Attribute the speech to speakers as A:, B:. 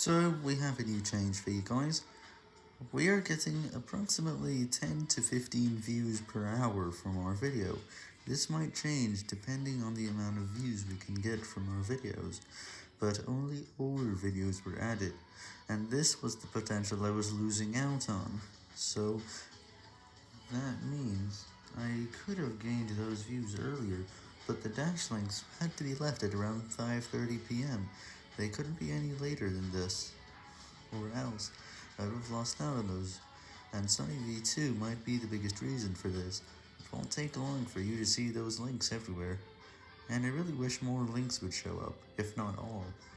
A: So, we have a new change for you guys. We are getting approximately 10 to 15 views per hour from our video. This might change depending on the amount of views we can get from our videos, but only older videos were added, and this was the potential I was losing out on. So, that means I could have gained those views earlier, but the dash links had to be left at around 5.30pm. They couldn't be any later than this, or else I would have lost out on those, and Sunny V2 might be the biggest reason for this. It won't take long for you to see those links everywhere, and I really wish more links would show up, if not all.